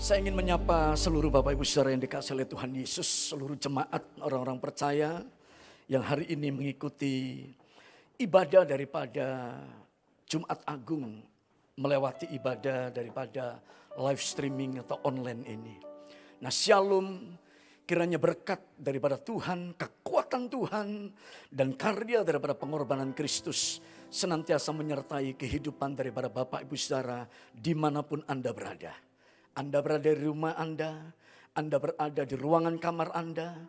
Saya ingin menyapa seluruh Bapak Ibu Saudara yang dikasih oleh Tuhan Yesus, seluruh jemaat orang-orang percaya yang hari ini mengikuti ibadah daripada Jumat Agung melewati ibadah daripada live streaming atau online ini. Nah, Shalom kiranya berkat daripada Tuhan, kekuatan Tuhan dan karya daripada pengorbanan Kristus senantiasa menyertai kehidupan daripada Bapak Ibu Saudara di mana pun Anda berada. Anda berada di rumah Anda, Anda berada di ruangan kamar Anda,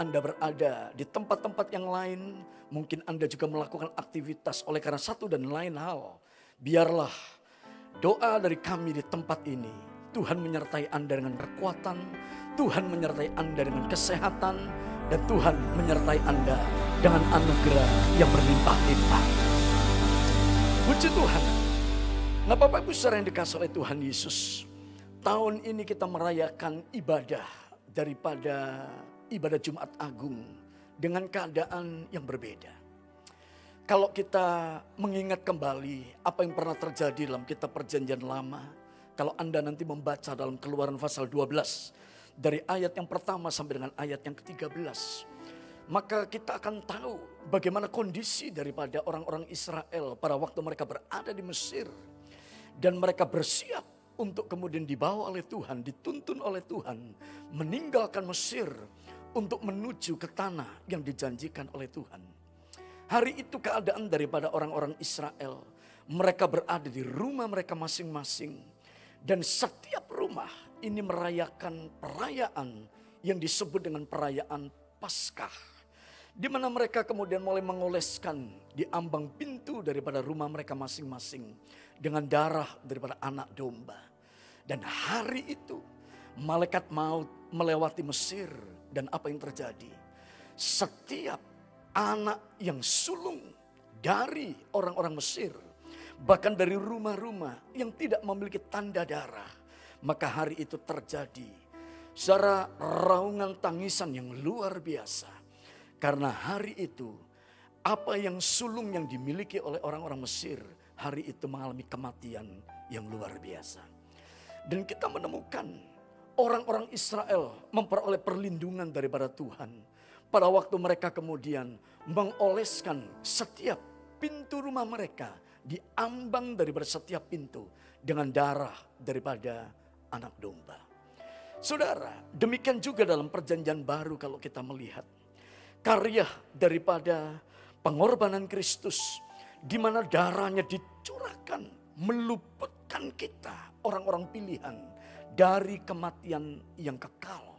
Anda berada di tempat-tempat yang lain, mungkin Anda juga melakukan aktivitas oleh karena satu dan lain hal. Biarlah doa dari kami di tempat ini, Tuhan menyertai Anda dengan kekuatan, Tuhan menyertai Anda dengan kesehatan, dan Tuhan menyertai Anda dengan anugerah yang berlimpah-limpah. Puji Tuhan. Nah Bapak Ibu saudara yang dikasih oleh Tuhan Yesus. Tahun ini kita merayakan ibadah daripada ibadah Jumat Agung dengan keadaan yang berbeda. Kalau kita mengingat kembali apa yang pernah terjadi dalam kitab perjanjian lama. Kalau Anda nanti membaca dalam keluaran pasal 12. Dari ayat yang pertama sampai dengan ayat yang ke-13. Maka kita akan tahu bagaimana kondisi daripada orang-orang Israel pada waktu mereka berada di Mesir. Dan mereka bersiap untuk kemudian dibawa oleh Tuhan, dituntun oleh Tuhan, meninggalkan Mesir untuk menuju ke tanah yang dijanjikan oleh Tuhan. Hari itu keadaan daripada orang-orang Israel, mereka berada di rumah mereka masing-masing, dan setiap rumah ini merayakan perayaan yang disebut dengan perayaan Paskah. Di mana mereka kemudian mulai mengoleskan di ambang pintu daripada rumah mereka masing-masing dengan darah daripada anak domba. Dan hari itu malaikat maut melewati Mesir dan apa yang terjadi? Setiap anak yang sulung dari orang-orang Mesir, bahkan dari rumah-rumah yang tidak memiliki tanda darah, maka hari itu terjadi secara raungan tangisan yang luar biasa. Karena hari itu apa yang sulung yang dimiliki oleh orang-orang Mesir hari itu mengalami kematian yang luar biasa. Dan kita menemukan orang-orang Israel memperoleh perlindungan daripada Tuhan. Pada waktu mereka kemudian mengoleskan setiap pintu rumah mereka diambang daripada setiap pintu dengan darah daripada anak domba. Saudara, demikian juga dalam perjanjian baru kalau kita melihat karya daripada pengorbanan Kristus di mana darahnya dicurahkan meluputkan kita orang-orang pilihan dari kematian yang kekal.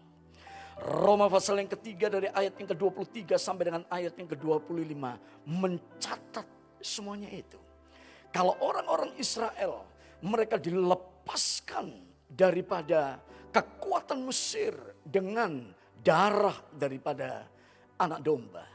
Roma pasal yang ketiga dari ayat yang ke-23 sampai dengan ayat yang ke-25 mencatat semuanya itu. Kalau orang-orang Israel mereka dilepaskan daripada kekuatan Mesir dengan darah daripada anak domba.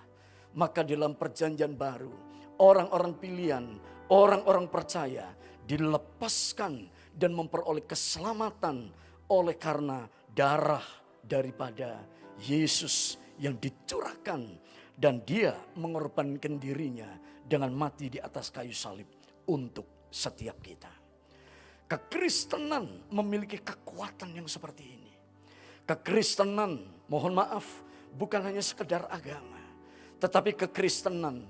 Maka dalam perjanjian baru orang-orang pilihan, orang-orang percaya dilepaskan dan memperoleh keselamatan oleh karena darah daripada Yesus yang dicurahkan dan dia mengorbankan dirinya dengan mati di atas kayu salib untuk setiap kita. Kekristenan memiliki kekuatan yang seperti ini. Kekristenan, mohon maaf, bukan hanya sekedar agama, tetapi kekristenan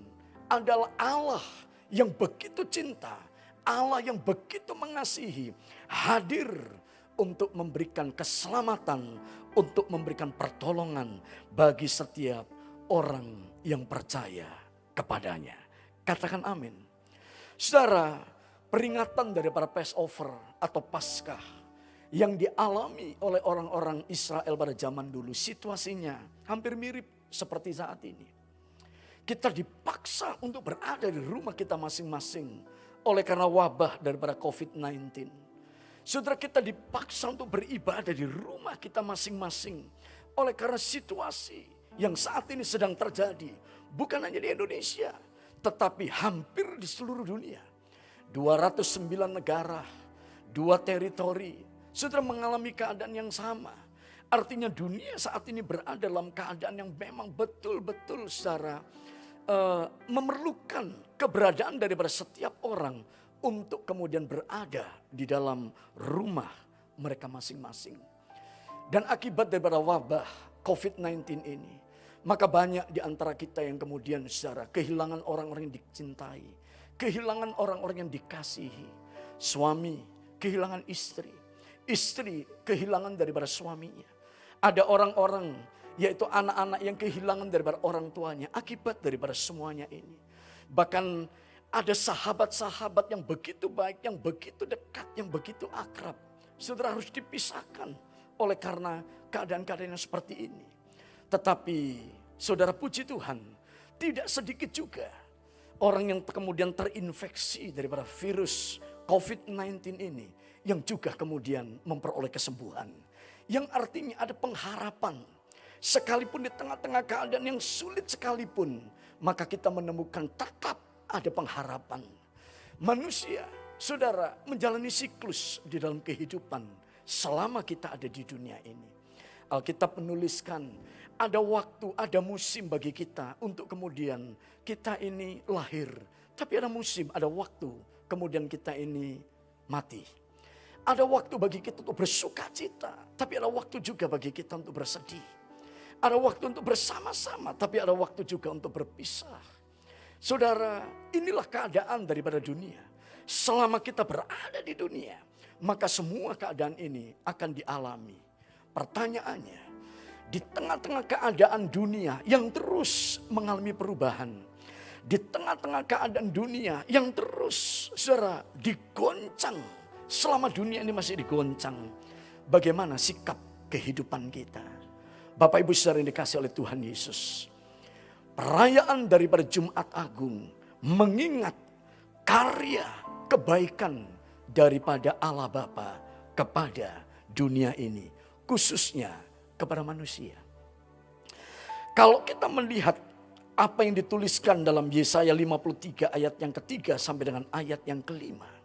adalah Allah yang begitu cinta, Allah yang begitu mengasihi, hadir untuk memberikan keselamatan, untuk memberikan pertolongan bagi setiap orang yang percaya kepadanya. Katakan amin. Saudara, peringatan daripada Passover atau Paskah yang dialami oleh orang-orang Israel pada zaman dulu, situasinya hampir mirip seperti saat ini. Kita dipaksa untuk berada di rumah kita masing-masing oleh karena wabah daripada COVID-19. Saudara kita dipaksa untuk beribadah di rumah kita masing-masing oleh karena situasi yang saat ini sedang terjadi. Bukan hanya di Indonesia, tetapi hampir di seluruh dunia. 209 negara, dua teritori, saudara mengalami keadaan yang sama. Artinya dunia saat ini berada dalam keadaan yang memang betul-betul secara uh, memerlukan keberadaan daripada setiap orang untuk kemudian berada di dalam rumah mereka masing-masing. Dan akibat daripada wabah COVID-19 ini, maka banyak di antara kita yang kemudian secara kehilangan orang-orang yang dicintai, kehilangan orang-orang yang dikasihi, suami kehilangan istri, istri kehilangan daripada suaminya. Ada orang-orang yaitu anak-anak yang kehilangan daripada orang tuanya akibat daripada semuanya ini. Bahkan ada sahabat-sahabat yang begitu baik, yang begitu dekat, yang begitu akrab. Saudara harus dipisahkan oleh karena keadaan-keadaan yang seperti ini. Tetapi saudara puji Tuhan, tidak sedikit juga orang yang kemudian terinfeksi daripada virus COVID-19 ini yang juga kemudian memperoleh kesembuhan. Yang artinya ada pengharapan. Sekalipun di tengah-tengah keadaan yang sulit sekalipun, maka kita menemukan tetap ada pengharapan. Manusia, saudara, menjalani siklus di dalam kehidupan selama kita ada di dunia ini. Alkitab menuliskan ada waktu, ada musim bagi kita untuk kemudian kita ini lahir. Tapi ada musim, ada waktu kemudian kita ini mati. Ada waktu bagi kita untuk bersuka cita, tapi ada waktu juga bagi kita untuk bersedih. Ada waktu untuk bersama-sama, tapi ada waktu juga untuk berpisah. Saudara, inilah keadaan daripada dunia. Selama kita berada di dunia, maka semua keadaan ini akan dialami. Pertanyaannya, di tengah-tengah keadaan dunia yang terus mengalami perubahan, di tengah-tengah keadaan dunia yang terus saudara digoncang selama dunia ini masih digoncang, bagaimana sikap kehidupan kita? Bapak Ibu saudara yang dikasih oleh Tuhan Yesus. Perayaan daripada Jumat Agung mengingat karya kebaikan daripada Allah Bapa kepada dunia ini, khususnya kepada manusia. Kalau kita melihat apa yang dituliskan dalam Yesaya 53 ayat yang ketiga sampai dengan ayat yang kelima.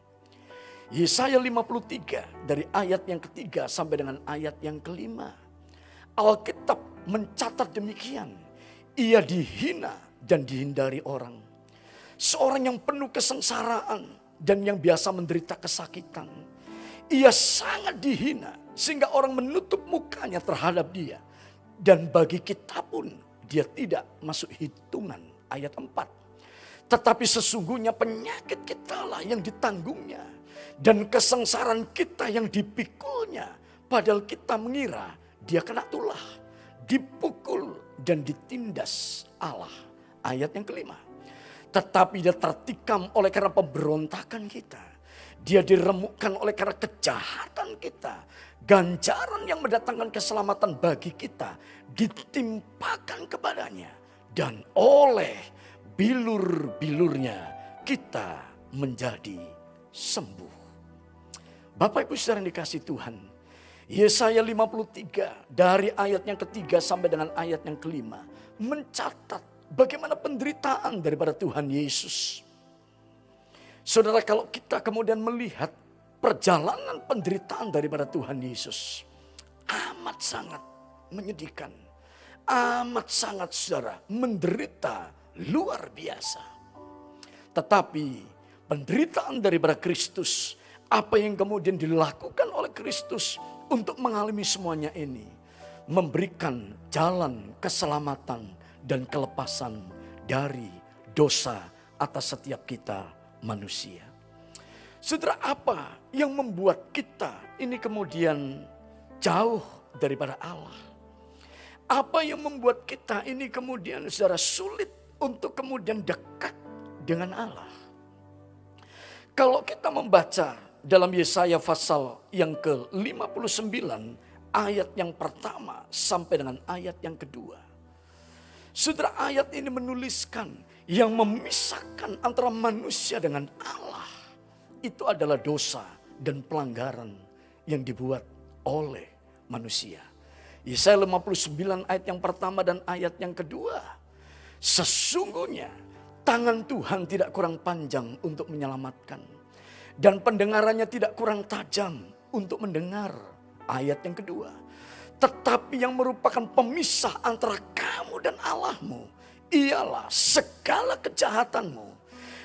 Yesaya 53 dari ayat yang ketiga sampai dengan ayat yang kelima. Alkitab mencatat demikian. Ia dihina dan dihindari orang. Seorang yang penuh kesengsaraan dan yang biasa menderita kesakitan. Ia sangat dihina sehingga orang menutup mukanya terhadap dia. Dan bagi kita pun dia tidak masuk hitungan ayat 4. Tetapi sesungguhnya penyakit kita lah yang ditanggungnya. Dan kesengsaraan kita yang dipikulnya. Padahal kita mengira dia kena tulah. Dipukul dan ditindas Allah. Ayat yang kelima. Tetapi dia tertikam oleh karena pemberontakan kita. Dia diremukkan oleh karena kejahatan kita. Ganjaran yang mendatangkan keselamatan bagi kita ditimpakan kepadanya. Dan oleh bilur-bilurnya kita menjadi sembuh. Bapak Ibu saudara yang dikasih Tuhan. Yesaya 53 dari ayat yang ketiga sampai dengan ayat yang kelima. Mencatat Bagaimana penderitaan daripada Tuhan Yesus. Saudara kalau kita kemudian melihat perjalanan penderitaan daripada Tuhan Yesus. Amat sangat menyedihkan. Amat sangat saudara menderita luar biasa. Tetapi penderitaan daripada Kristus. Apa yang kemudian dilakukan oleh Kristus untuk mengalami semuanya ini. Memberikan jalan keselamatan dan kelepasan dari dosa atas setiap kita manusia. Saudara apa yang membuat kita ini kemudian jauh daripada Allah? Apa yang membuat kita ini kemudian secara sulit untuk kemudian dekat dengan Allah? Kalau kita membaca dalam Yesaya pasal yang ke-59 ayat yang pertama sampai dengan ayat yang kedua. Saudara ayat ini menuliskan yang memisahkan antara manusia dengan Allah. Itu adalah dosa dan pelanggaran yang dibuat oleh manusia. Yesaya 59 ayat yang pertama dan ayat yang kedua. Sesungguhnya tangan Tuhan tidak kurang panjang untuk menyelamatkan. Dan pendengarannya tidak kurang tajam untuk mendengar. Ayat yang kedua tetapi yang merupakan pemisah antara kamu dan Allahmu ialah segala kejahatanmu.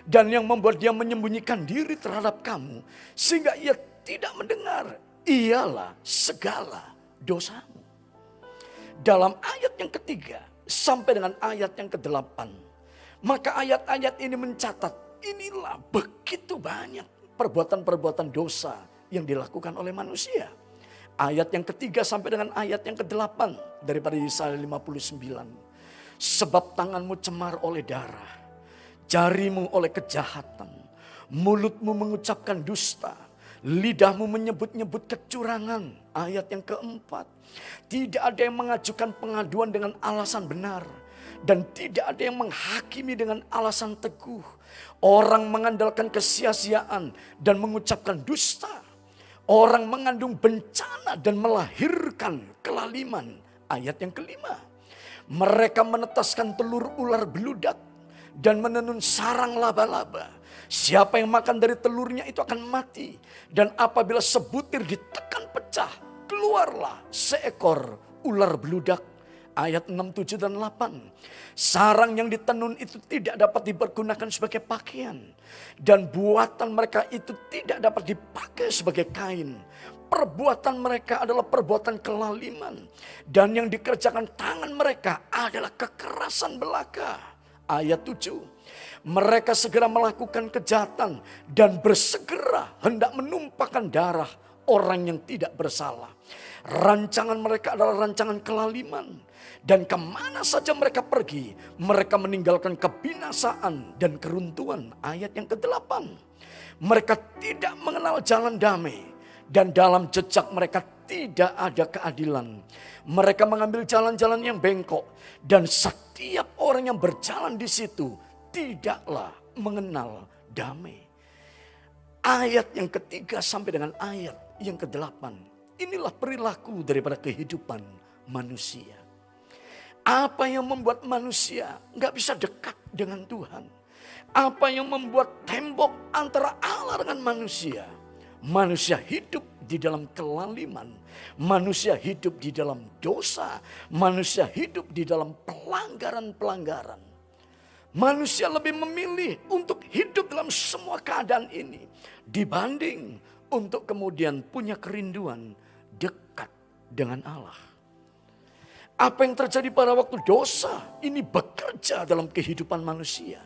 Dan yang membuat dia menyembunyikan diri terhadap kamu sehingga ia tidak mendengar. ialah segala dosamu. Dalam ayat yang ketiga sampai dengan ayat yang kedelapan, maka ayat-ayat ini mencatat inilah begitu banyak perbuatan-perbuatan dosa yang dilakukan oleh manusia. Ayat yang ketiga sampai dengan ayat yang kedelapan daripada Yesaya 59. Sebab tanganmu cemar oleh darah, jarimu oleh kejahatan, mulutmu mengucapkan dusta, lidahmu menyebut-nyebut kecurangan. Ayat yang keempat, tidak ada yang mengajukan pengaduan dengan alasan benar. Dan tidak ada yang menghakimi dengan alasan teguh. Orang mengandalkan kesia-siaan dan mengucapkan dusta Orang mengandung bencana dan melahirkan kelaliman. Ayat yang kelima. Mereka menetaskan telur ular beludak dan menenun sarang laba-laba. Siapa yang makan dari telurnya itu akan mati. Dan apabila sebutir ditekan pecah, keluarlah seekor ular beludak ayat 6, 7, dan 8. Sarang yang ditenun itu tidak dapat dipergunakan sebagai pakaian. Dan buatan mereka itu tidak dapat dipakai sebagai kain. Perbuatan mereka adalah perbuatan kelaliman. Dan yang dikerjakan tangan mereka adalah kekerasan belaka. Ayat 7. Mereka segera melakukan kejahatan dan bersegera hendak menumpahkan darah orang yang tidak bersalah. Rancangan mereka adalah rancangan kelaliman. Dan ke mana saja mereka pergi, mereka meninggalkan kebinasaan dan keruntuhan. Ayat yang ke-8. Mereka tidak mengenal jalan damai. Dan dalam jejak mereka tidak ada keadilan. Mereka mengambil jalan-jalan yang bengkok. Dan setiap orang yang berjalan di situ tidaklah mengenal damai. Ayat yang ketiga sampai dengan ayat yang kedelapan. Inilah perilaku daripada kehidupan manusia. Apa yang membuat manusia nggak bisa dekat dengan Tuhan? Apa yang membuat tembok antara Allah dengan manusia? Manusia hidup di dalam kelaliman. Manusia hidup di dalam dosa. Manusia hidup di dalam pelanggaran-pelanggaran. Manusia lebih memilih untuk hidup dalam semua keadaan ini. Dibanding untuk kemudian punya kerinduan dekat dengan Allah. Apa yang terjadi pada waktu dosa ini bekerja dalam kehidupan manusia.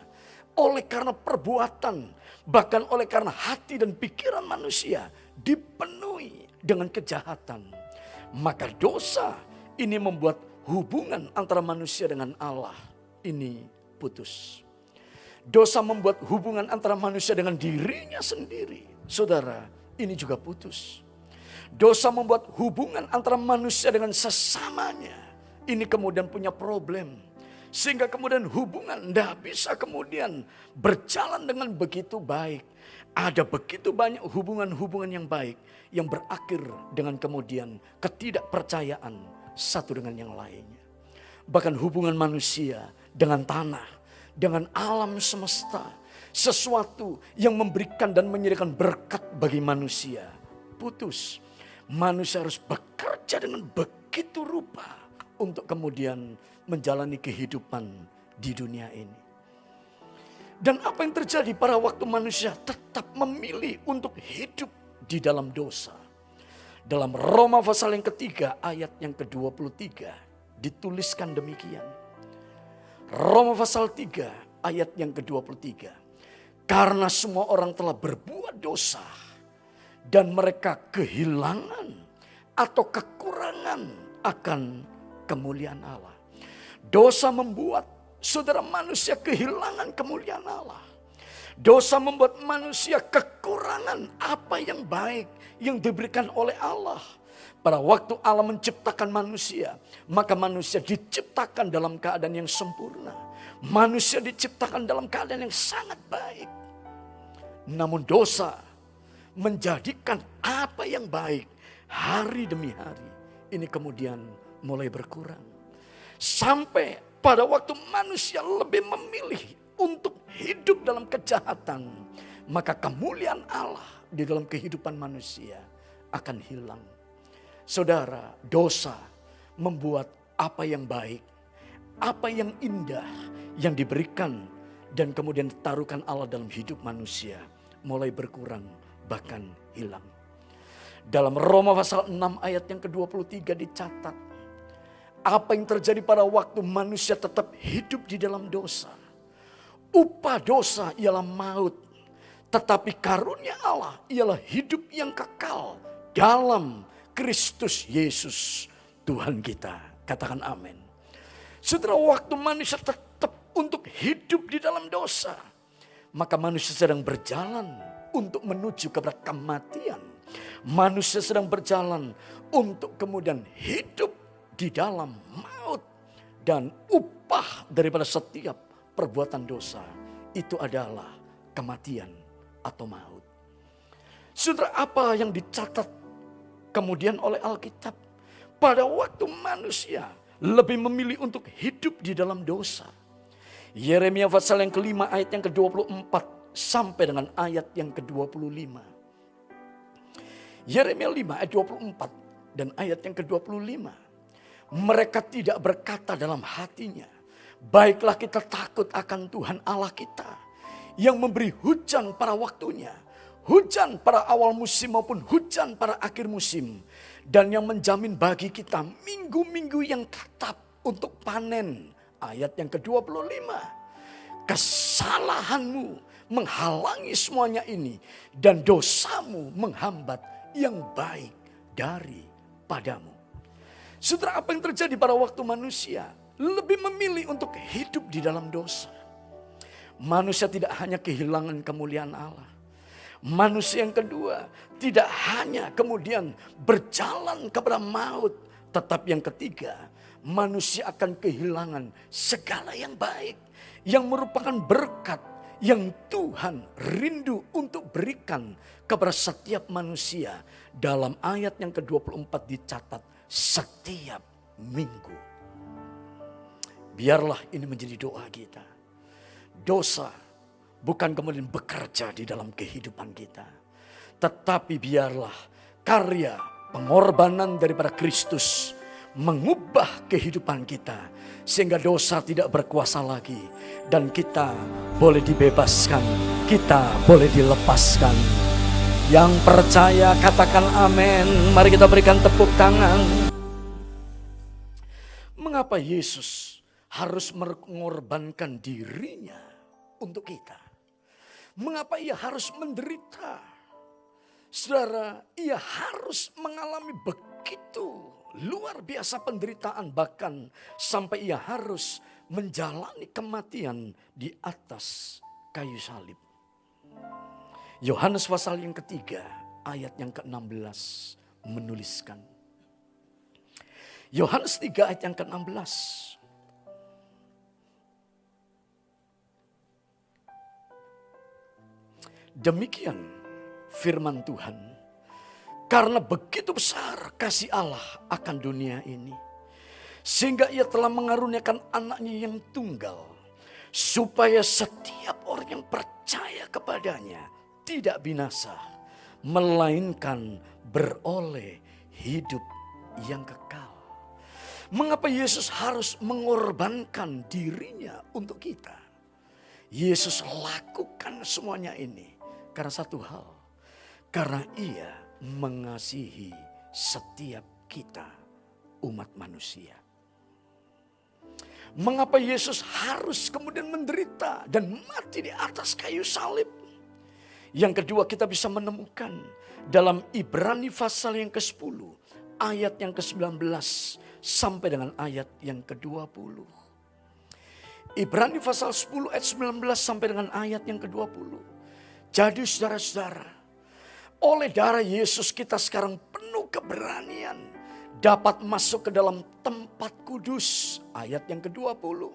Oleh karena perbuatan, bahkan oleh karena hati dan pikiran manusia dipenuhi dengan kejahatan. Maka dosa ini membuat hubungan antara manusia dengan Allah ini putus. Dosa membuat hubungan antara manusia dengan dirinya sendiri. Saudara, ini juga putus. Dosa membuat hubungan antara manusia dengan sesamanya ini kemudian punya problem. Sehingga kemudian hubungan tidak bisa kemudian berjalan dengan begitu baik. Ada begitu banyak hubungan-hubungan yang baik yang berakhir dengan kemudian ketidakpercayaan satu dengan yang lainnya. Bahkan hubungan manusia dengan tanah, dengan alam semesta, sesuatu yang memberikan dan menyediakan berkat bagi manusia. Putus, manusia harus bekerja dengan begitu rupa untuk kemudian menjalani kehidupan di dunia ini. Dan apa yang terjadi pada waktu manusia tetap memilih untuk hidup di dalam dosa. Dalam Roma pasal yang ketiga ayat yang ke-23 dituliskan demikian. Roma pasal 3 ayat yang ke-23. Karena semua orang telah berbuat dosa dan mereka kehilangan atau kekurangan akan kemuliaan Allah. Dosa membuat saudara manusia kehilangan kemuliaan Allah. Dosa membuat manusia kekurangan apa yang baik yang diberikan oleh Allah. Pada waktu Allah menciptakan manusia, maka manusia diciptakan dalam keadaan yang sempurna. Manusia diciptakan dalam keadaan yang sangat baik. Namun dosa menjadikan apa yang baik hari demi hari ini kemudian mulai berkurang. Sampai pada waktu manusia lebih memilih untuk hidup dalam kejahatan. Maka kemuliaan Allah di dalam kehidupan manusia akan hilang. Saudara, dosa membuat apa yang baik, apa yang indah yang diberikan dan kemudian taruhkan Allah dalam hidup manusia mulai berkurang bahkan hilang. Dalam Roma pasal 6 ayat yang ke-23 dicatat. Apa yang terjadi pada waktu manusia tetap hidup di dalam dosa. Upah dosa ialah maut. Tetapi karunia Allah ialah hidup yang kekal dalam Kristus Yesus Tuhan kita. Katakan amin. Setelah waktu manusia tetap untuk hidup di dalam dosa. Maka manusia sedang berjalan untuk menuju kepada kematian. Manusia sedang berjalan untuk kemudian hidup di dalam maut. Dan upah daripada setiap perbuatan dosa itu adalah kematian atau maut. Saudara apa yang dicatat kemudian oleh Alkitab? Pada waktu manusia lebih memilih untuk hidup di dalam dosa. Yeremia pasal yang kelima ayat yang ke-24 sampai dengan ayat yang ke-25. Yeremia 5 ayat 24 dan ayat yang ke-25. Mereka tidak berkata dalam hatinya, baiklah kita takut akan Tuhan Allah kita yang memberi hujan pada waktunya, hujan pada awal musim maupun hujan pada akhir musim, dan yang menjamin bagi kita minggu-minggu yang tetap untuk panen. Ayat yang ke-25. Kesalahanmu menghalangi semuanya ini dan dosamu menghambat yang baik daripadamu. Saudara apa yang terjadi pada waktu manusia lebih memilih untuk hidup di dalam dosa. Manusia tidak hanya kehilangan kemuliaan Allah. Manusia yang kedua tidak hanya kemudian berjalan kepada maut. Tetapi yang ketiga manusia akan kehilangan segala yang baik. Yang merupakan berkat yang Tuhan rindu untuk berikan kepada setiap manusia. Dalam ayat yang ke-24 dicatat setiap minggu. Biarlah ini menjadi doa kita dosa bukan kemudian bekerja di dalam kehidupan kita. Tetapi biarlah karya pengorbanan daripada Kristus mengubah kehidupan kita. Sehingga dosa tidak berkuasa lagi. Dan kita boleh dibebaskan. Kita boleh dilepaskan. Yang percaya katakan amin. Mari kita berikan tepuk tangan. Mengapa Yesus harus mengorbankan dirinya untuk kita. Mengapa ia harus menderita? Saudara, ia harus mengalami begitu luar biasa penderitaan bahkan sampai ia harus menjalani kematian di atas kayu salib. Yohanes pasal yang ketiga ayat yang ke-16 menuliskan. Yohanes 3 ayat yang ke-16. Demikian firman Tuhan. Karena begitu besar kasih Allah akan dunia ini. Sehingga ia telah mengaruniakan anaknya yang tunggal. Supaya setiap orang yang percaya kepadanya tidak binasa. Melainkan beroleh hidup yang kekal. Mengapa Yesus harus mengorbankan dirinya untuk kita? Yesus lakukan semuanya ini karena satu hal, karena ia mengasihi setiap kita umat manusia. Mengapa Yesus harus kemudian menderita dan mati di atas kayu salib? Yang kedua kita bisa menemukan dalam Ibrani pasal yang ke-10 ayat yang ke-19 sampai dengan ayat yang ke-20. Ibrani pasal 10 ayat 19 sampai dengan ayat yang ke-20. Jadi saudara-saudara, oleh darah Yesus kita sekarang penuh keberanian dapat masuk ke dalam tempat kudus. Ayat yang ke-20.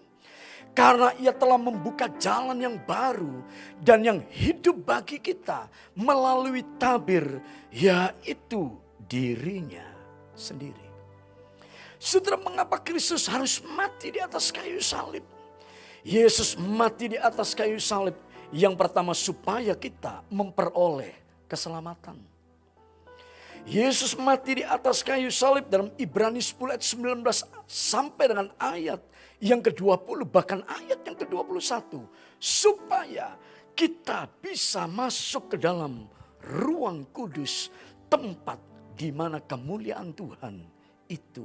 Karena ia telah membuka jalan yang baru dan yang hidup bagi kita melalui tabir yaitu dirinya sendiri. Saudara mengapa Kristus harus mati di atas kayu salib? Yesus mati di atas kayu salib yang pertama supaya kita memperoleh keselamatan. Yesus mati di atas kayu salib dalam Ibrani 10 ayat 19 sampai dengan ayat yang ke-20 bahkan ayat yang ke-21 supaya kita bisa masuk ke dalam ruang kudus tempat di mana kemuliaan Tuhan itu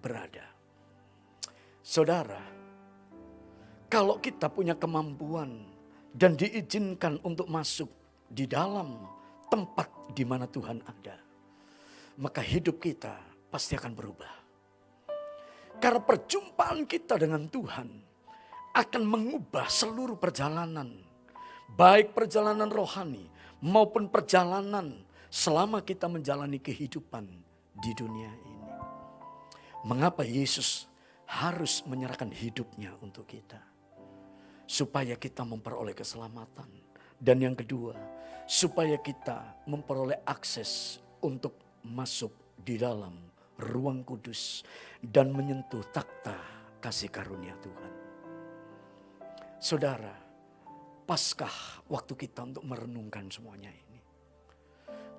berada. Saudara, kalau kita punya kemampuan dan diizinkan untuk masuk di dalam tempat di mana Tuhan ada, maka hidup kita pasti akan berubah. Karena perjumpaan kita dengan Tuhan akan mengubah seluruh perjalanan, baik perjalanan rohani maupun perjalanan selama kita menjalani kehidupan di dunia ini. Mengapa Yesus harus menyerahkan hidupnya untuk kita? Supaya kita memperoleh keselamatan. Dan yang kedua, supaya kita memperoleh akses untuk masuk di dalam ruang kudus dan menyentuh takhta kasih karunia Tuhan. Saudara, paskah waktu kita untuk merenungkan semuanya ini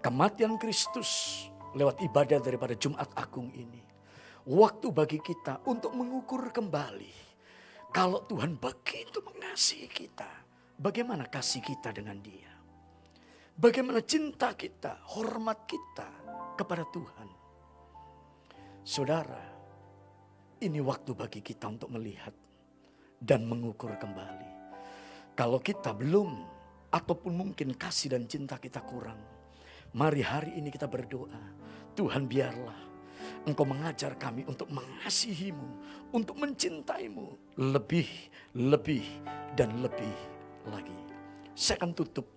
kematian Kristus lewat ibadah daripada Jumat Agung ini. Waktu bagi kita untuk mengukur kembali. Kalau Tuhan begitu mengasihi kita. Bagaimana kasih kita dengan dia. Bagaimana cinta kita, hormat kita kepada Tuhan. Saudara, ini waktu bagi kita untuk melihat dan mengukur kembali. Kalau kita belum ataupun mungkin kasih dan cinta kita kurang Mari hari ini kita berdoa. Tuhan biarlah Engkau mengajar kami untuk mengasihimu, untuk mencintaimu lebih, lebih, dan lebih lagi. Saya akan tutup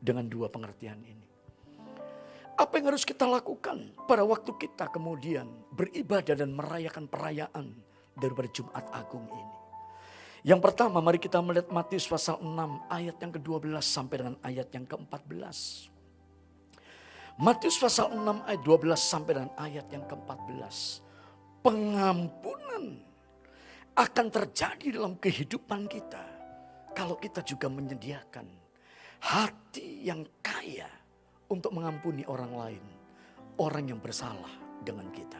dengan dua pengertian ini. Apa yang harus kita lakukan pada waktu kita kemudian beribadah dan merayakan perayaan daripada Jumat Agung ini? Yang pertama mari kita melihat Matius pasal 6 ayat yang ke-12 sampai dengan ayat yang ke-14. Matius pasal 6 ayat 12 sampai dengan ayat yang ke-14. Pengampunan akan terjadi dalam kehidupan kita. Kalau kita juga menyediakan hati yang kaya untuk mengampuni orang lain. Orang yang bersalah dengan kita.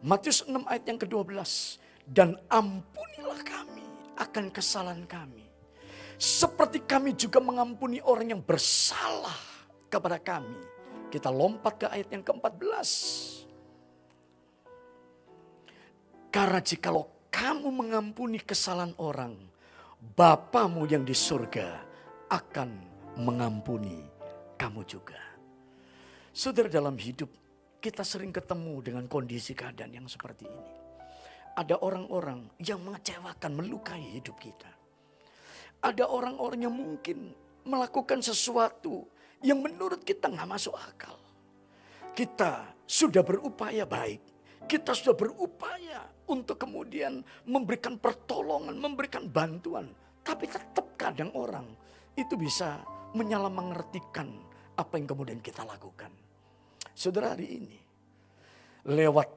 Matius 6 ayat yang ke-12. Dan ampunilah kami akan kesalahan kami. Seperti kami juga mengampuni orang yang bersalah kepada kami kita lompat ke ayat yang ke-14. Karena jikalau kamu mengampuni kesalahan orang, Bapamu yang di surga akan mengampuni kamu juga. Saudara dalam hidup kita sering ketemu dengan kondisi keadaan yang seperti ini. Ada orang-orang yang mengecewakan, melukai hidup kita. Ada orang-orang yang mungkin melakukan sesuatu yang menurut kita nggak masuk akal. Kita sudah berupaya baik. Kita sudah berupaya untuk kemudian memberikan pertolongan, memberikan bantuan. Tapi tetap kadang orang itu bisa menyalah mengertikan apa yang kemudian kita lakukan. Saudara hari ini, lewat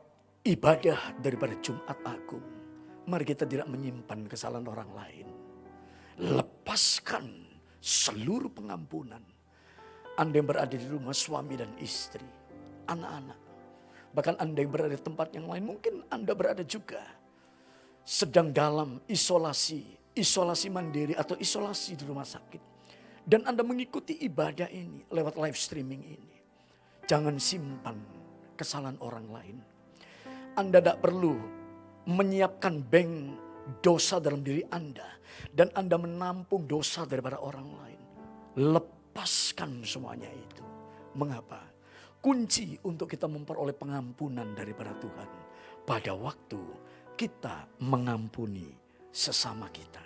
ibadah daripada Jumat Agung, mari kita tidak menyimpan kesalahan orang lain. Lepaskan seluruh pengampunan anda yang berada di rumah suami dan istri, anak-anak. Bahkan Anda yang berada di tempat yang lain, mungkin Anda berada juga sedang dalam isolasi, isolasi mandiri atau isolasi di rumah sakit. Dan Anda mengikuti ibadah ini lewat live streaming ini. Jangan simpan kesalahan orang lain. Anda tidak perlu menyiapkan bank dosa dalam diri Anda. Dan Anda menampung dosa daripada orang lain. Lepas lepaskan semuanya itu. Mengapa? Kunci untuk kita memperoleh pengampunan daripada Tuhan. Pada waktu kita mengampuni sesama kita.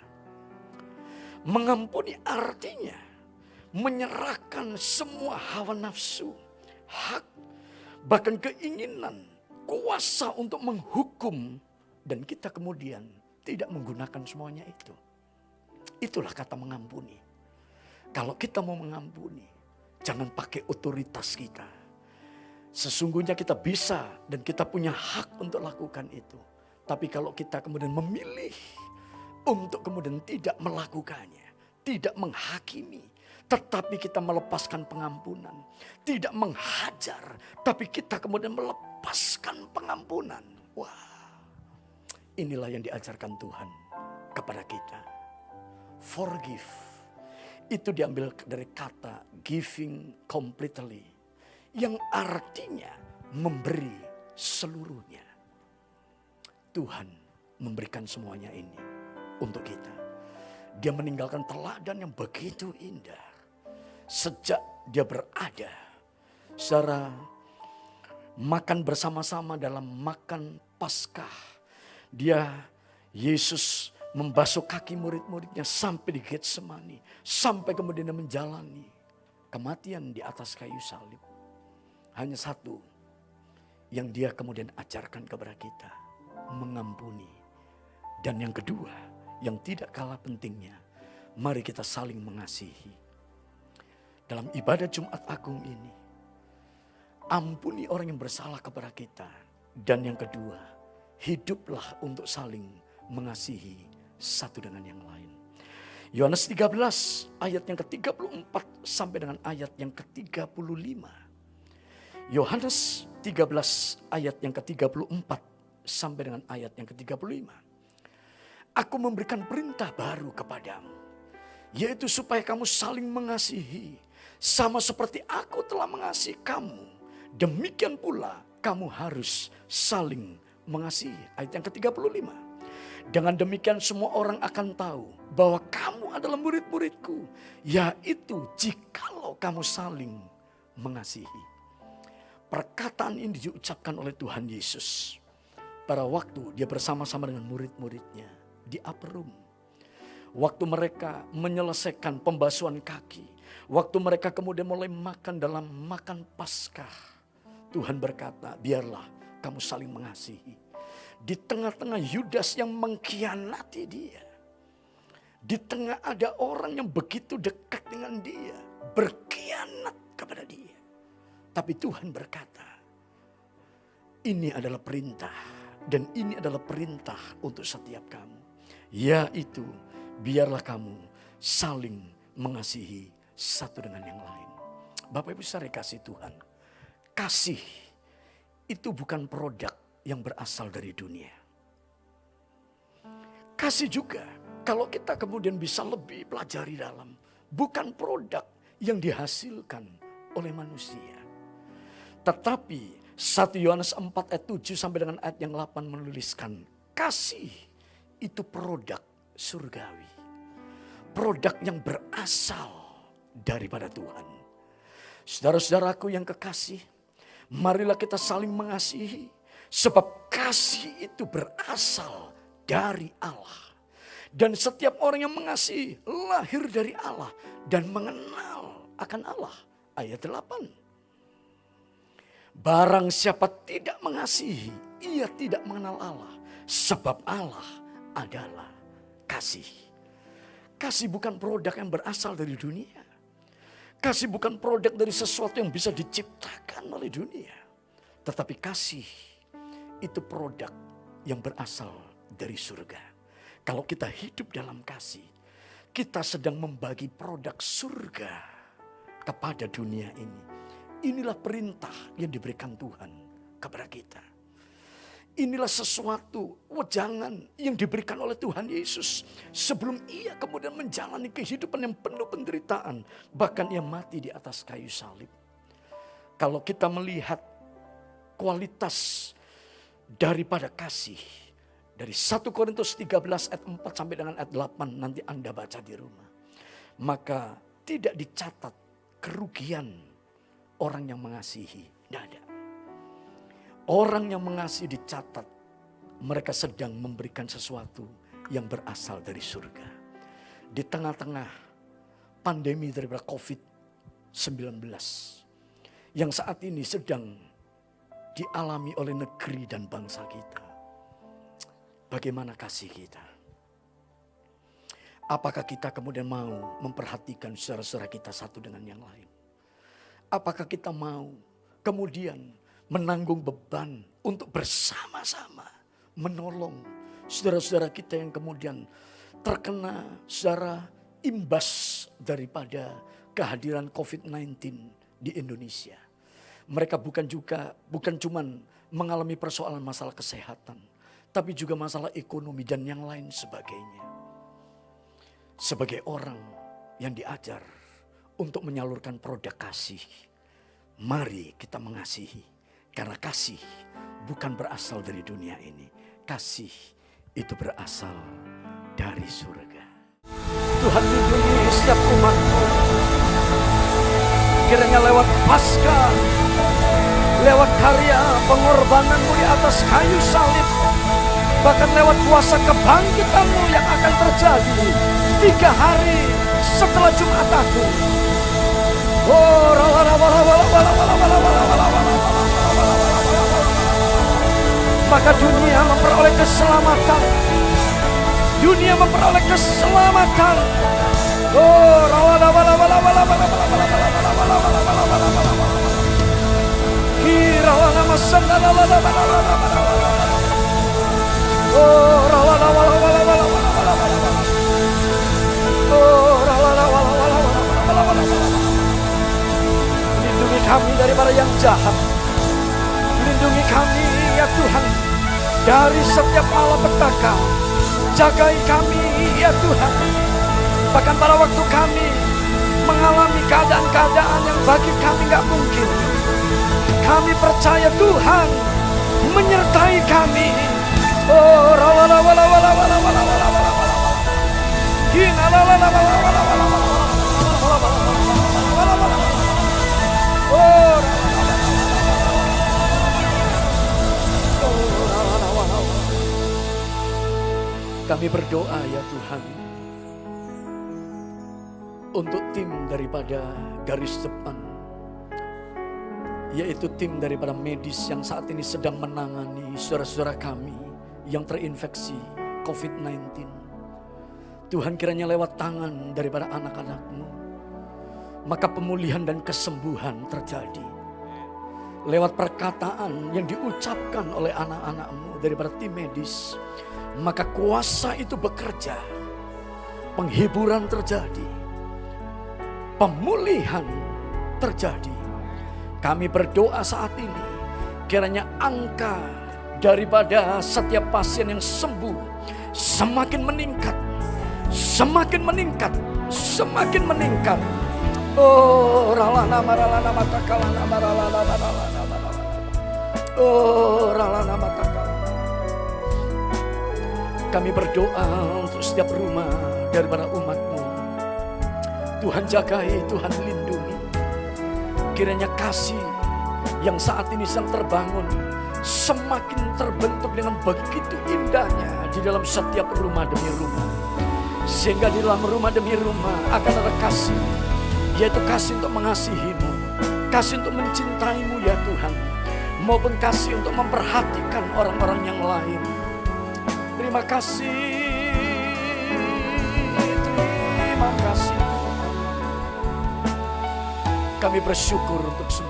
Mengampuni artinya menyerahkan semua hawa nafsu, hak, bahkan keinginan, kuasa untuk menghukum. Dan kita kemudian tidak menggunakan semuanya itu. Itulah kata mengampuni. Kalau kita mau mengampuni, jangan pakai otoritas kita. Sesungguhnya kita bisa dan kita punya hak untuk lakukan itu. Tapi kalau kita kemudian memilih untuk kemudian tidak melakukannya, tidak menghakimi, tetapi kita melepaskan pengampunan, tidak menghajar, tapi kita kemudian melepaskan pengampunan. Wah, inilah yang diajarkan Tuhan kepada kita. Forgive itu diambil dari kata giving completely. Yang artinya memberi seluruhnya. Tuhan memberikan semuanya ini untuk kita. Dia meninggalkan teladan yang begitu indah. Sejak dia berada secara makan bersama-sama dalam makan Paskah. Dia Yesus membasuh kaki murid-muridnya sampai di Getsemani, sampai kemudian dia menjalani kematian di atas kayu salib. Hanya satu yang dia kemudian ajarkan kepada kita, mengampuni. Dan yang kedua, yang tidak kalah pentingnya, mari kita saling mengasihi. Dalam ibadah Jumat Agung ini, ampuni orang yang bersalah kepada kita. Dan yang kedua, hiduplah untuk saling mengasihi satu dengan yang lain. Yohanes 13 ayat yang ke-34 sampai dengan ayat yang ke-35. Yohanes 13 ayat yang ke-34 sampai dengan ayat yang ke-35. Aku memberikan perintah baru kepadamu, yaitu supaya kamu saling mengasihi, sama seperti aku telah mengasihi kamu. Demikian pula kamu harus saling mengasihi. Ayat yang ke-35. Dengan demikian semua orang akan tahu bahwa kamu adalah murid-muridku. Yaitu jikalau kamu saling mengasihi. Perkataan ini diucapkan oleh Tuhan Yesus. Pada waktu dia bersama-sama dengan murid-muridnya di upper room. Waktu mereka menyelesaikan pembasuhan kaki. Waktu mereka kemudian mulai makan dalam makan paskah. Tuhan berkata, biarlah kamu saling mengasihi di tengah-tengah Yudas yang mengkhianati dia. Di tengah ada orang yang begitu dekat dengan dia. Berkhianat kepada dia. Tapi Tuhan berkata, ini adalah perintah. Dan ini adalah perintah untuk setiap kamu. Yaitu biarlah kamu saling mengasihi satu dengan yang lain. Bapak Ibu saya kasih Tuhan. Kasih itu bukan produk yang berasal dari dunia. Kasih juga kalau kita kemudian bisa lebih pelajari dalam. Bukan produk yang dihasilkan oleh manusia. Tetapi 1 Yohanes 4 ayat 7 sampai dengan ayat yang 8 menuliskan. Kasih itu produk surgawi. Produk yang berasal daripada Tuhan. Saudara-saudaraku yang kekasih, marilah kita saling mengasihi Sebab kasih itu berasal dari Allah. Dan setiap orang yang mengasihi lahir dari Allah dan mengenal akan Allah. Ayat 8. Barang siapa tidak mengasihi, ia tidak mengenal Allah. Sebab Allah adalah kasih. Kasih bukan produk yang berasal dari dunia. Kasih bukan produk dari sesuatu yang bisa diciptakan oleh dunia. Tetapi kasih itu produk yang berasal dari surga. Kalau kita hidup dalam kasih, kita sedang membagi produk surga kepada dunia ini. Inilah perintah yang diberikan Tuhan kepada kita. Inilah sesuatu wejangan yang diberikan oleh Tuhan Yesus. Sebelum ia kemudian menjalani kehidupan yang penuh penderitaan. Bahkan ia mati di atas kayu salib. Kalau kita melihat kualitas daripada kasih. Dari 1 Korintus 13 ayat 4 sampai dengan ayat 8 nanti Anda baca di rumah. Maka tidak dicatat kerugian orang yang mengasihi. Tidak ada. Orang yang mengasihi dicatat mereka sedang memberikan sesuatu yang berasal dari surga. Di tengah-tengah pandemi daripada COVID-19 yang saat ini sedang dialami oleh negeri dan bangsa kita. Bagaimana kasih kita? Apakah kita kemudian mau memperhatikan saudara-saudara kita satu dengan yang lain? Apakah kita mau kemudian menanggung beban untuk bersama-sama menolong saudara-saudara kita yang kemudian terkena secara imbas daripada kehadiran COVID-19 di Indonesia? Mereka bukan juga bukan cuman mengalami persoalan masalah kesehatan, tapi juga masalah ekonomi dan yang lain sebagainya. Sebagai orang yang diajar untuk menyalurkan produk kasih, Mari kita mengasihi. Karena kasih bukan berasal dari dunia ini. Kasih itu berasal dari surga. Tuhan lindungi setiap umatmu. Kiranya lewat pasca, lewat karya pengorbananmu di atas kayu salib, bahkan lewat kuasa kebangkitanmu yang akan terjadi tiga hari setelah Jumat Agung. Oh, maka dunia memperoleh keselamatan. Dunia memperoleh keselamatan. Oh, Lindungi kami daripada yang jahat. Lindungi kami ya Tuhan dari setiap malapetaka. Jagai kami ya Tuhan. Bahkan pada waktu kami mengalami keadaan-keadaan yang bagi kami nggak mungkin. Kami percaya Tuhan menyertai kami. Oh, kami berdoa ya Tuhan untuk tim daripada garis depan yaitu tim daripada medis yang saat ini sedang menangani saudara-saudara kami yang terinfeksi COVID-19. Tuhan kiranya lewat tangan daripada anak-anakmu, maka pemulihan dan kesembuhan terjadi. Lewat perkataan yang diucapkan oleh anak-anakmu daripada tim medis, maka kuasa itu bekerja. Penghiburan terjadi. Pemulihan terjadi. Kami berdoa saat ini, kiranya angka daripada setiap pasien yang sembuh semakin meningkat, semakin meningkat, semakin meningkat. Oh, ralana maralana matakalana maralana maralana maralana. Oh, ralana matakalana. Kami berdoa untuk setiap rumah daripada umatmu. Tuhan jagai, Tuhan lindungi. Kiranya kasih yang saat ini sedang terbangun semakin terbentuk dengan begitu indahnya di dalam setiap rumah demi rumah. Sehingga di dalam rumah demi rumah akan ada kasih, yaitu kasih untuk mengasihimu, kasih untuk mencintaimu ya Tuhan, maupun kasih untuk memperhatikan orang-orang yang lain. Terima kasih, terima kasih. Kami bersyukur untuk semua